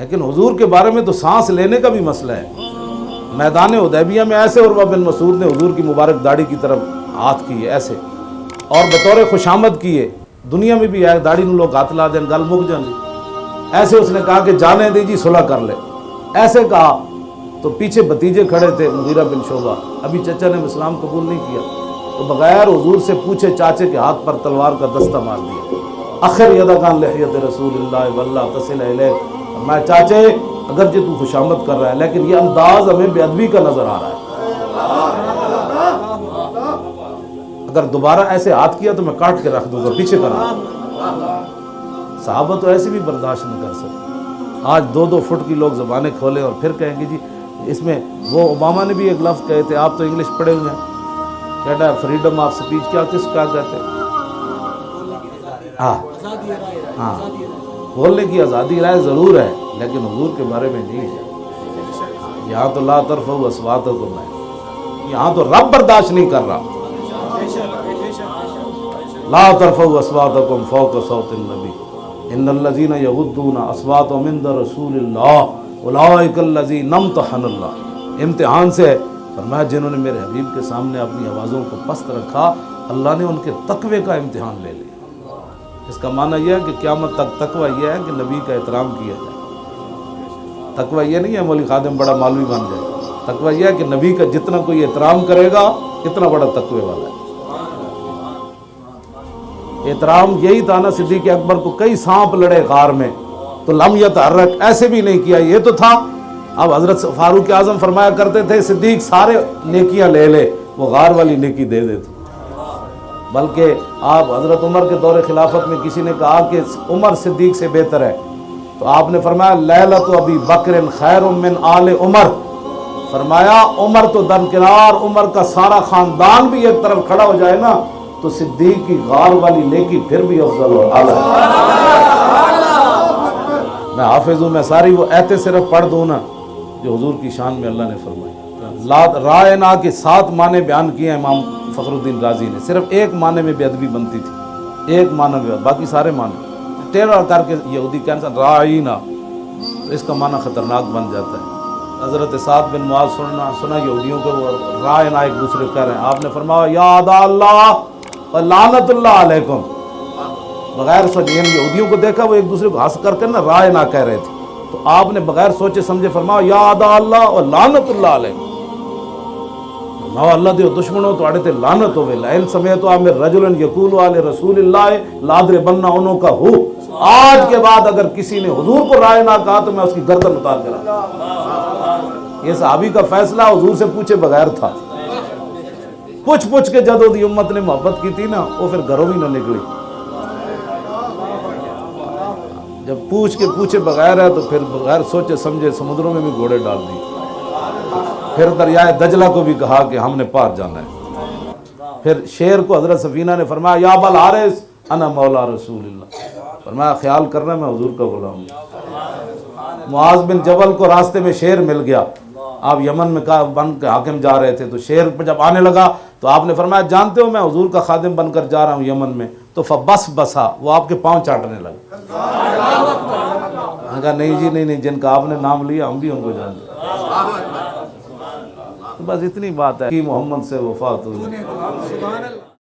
लेकिन हुजूर के बारे में तो सांस लेने का भी मसला है। मैदान उदैबिया में ऐसे और बिन मसूद ने हुजूर की मुबारक दाढ़ी की तरफ़ हाथ किए, ऐसे। और बतौर खुशामद किए। दुनिया में भी आए, दाढ़ी लोग हाथ ला दें, गल मुक जाए ऐसे उसने कहा कि जाने दीजिए सुलह कर ले। ऐसे कहा तो पीछे भतीजे खड़े थे मुगीरा बिन शोभा। अभी चचा ने इस्लाम कबूल नहीं किया। तो बगैर हजूर से पूछे चाचे के हाथ पर तलवार का दस्ता मार दिया। आखिर यदा खान लहत रसूल तसिल मैं चाचे अगर जो तू खुशामद कर रहा है, लेकिन ये अंदाज हमें बेअदबी का नज़र आ रहा है। अगर दोबारा ऐसे हाथ किया तो मैं काट के रख दूँगा, पीछे करा। साहबा तो ऐसे भी बर्दाश्त नहीं कर सकते। आज दो दो फुट की लोग जबानें खोले और फिर कहेंगे जी, इसमें वो ओबामा ने भी एक लफ्ज़ कहे थे, आप तो इंग्लिश पढ़े हुए हैं। कहता है फ्रीडम ऑफ़ स्पीच क्या किस क्या कहते हैं? हाँ। हाँ। बोलने की आज़ादी राय ज़रूर है, लेकिन हजूर के बारे में नहीं है। यहाँ तो ला तरफ़ असवात को मैं, यहाँ तो रब बर्दाश्त नहीं कर रहा। ला तरफ़ फ़ौक इन लजीन असवात नम तहनल्ला इम्तिहान से फरमाया, जिन्होंने मेरे हबीब के सामने अपनी आवाज़ों को पस्त रखा, अल्लाह ने उनके तकवे का इम्तिहान ले लिया। इसका माना यह है कि क़्यामत तक तकवा यह है कि नबी का एहतराम किया जाए। तकवा यह नहीं है, मौली खादम बड़ा मालवी बन जाए। तकवा यह है कि नबी का जितना कोई एहतराम करेगा, इतना बड़ा तकवे वाला है। एहतराम यही था ना सिद्दीक अकबर को, कई सांप लड़े गार में तो लमियत हर्रक ऐसे भी नहीं किया, ये तो था। अब हज़रत फारूक आज़म फरमाया करते थे, सिद्दीक सारे नेकियाँ ले ले, वो गार वाली नेकी दे देते। बल्कि आप हज़रत उमर के दौरे खिलाफत में किसी ने कहा कि उमर सिद्दीक से बेहतर है। तो आपने फरमाया लैला तो अभी बकर खैर मिन आल उमर। फरमाया, उमर तो दरकिनार, उमर का सारा खानदान भी एक तरफ़ खड़ा हो जाए ना तो सिद्दीक की गार वाली नेकी फिर भी अफजल आला मैं हाफिज हूँ मैं सारी वो ऐते सिर्फ़ पढ़ दूँ ना, जो हजूर की शान में अल्लाह ने फरमाई। राय ना के सात माने बयान किए इमाम फ़खरुद्दीन राज़ी ने। सिर्फ़ एक माने में बेदबी बनती थी। एक माना में, बाकी सारे माने। टेढ़ा करके यहूदी कैंसर राय तो इसका माना ख़तरनाक बन जाता है। हज़रत सात बिन मुआज सुनना, सुना यहूदियों को राय ना एक दूसरे कह रहे हैं। आपने फरमाया याद अल्लाह लानतुल्लाकुम बगैर सोचे यहूदियों को देखा, वो एक दूसरे को हंस करके ना राय ना कह रहे थे। तो आपने बगैर सोचे, समझे फरमाओ याद अल्लाह और लानतुल्लाह ना अल्लाह दुश्मनों तो थे लानत हो वाले रसूल लादरे बाद अगर किसी ने हुजूर को राय ना कहा तो मैं उसकी गर्दन उतार कर फैसला हुजूर से पूछे बगैर था पूछ पूछ उम्मत ने मोहब्बत की थी ना वो फिर घरों भी ना निकली जब पूछ के पूछे बगैर है तो फिर बगैर सोचे समझे समुद्रों में भी घोड़े डाल दिए फिर दरियाए दजला को भी कहा कि हमने पार जाना है। फिर शेर को हज़रत सफीना ने फरमाया, या बल हारिस, अना मौला रसूल फरमाया, ख्याल करना मैं हजूर का गुलाम मुआज बिन जबल को रास्ते में शेर मिल गया। आप यमन में का बन के हाकिम जा रहे थे तो शेर पर जब आने लगा तो आपने फरमाया, जानते हो, मैं हजूर का खादिम बनकर जा रहा हूँ यमन में। तो बस बसा, वो आपके पाँव चाटने लगा। कहा, नहीं जी, नहीं नहीं, जिनका आपने नाम लिया, हम भी उनको जानते बस इतनी बात है कि मोहम्मद से वफात हुई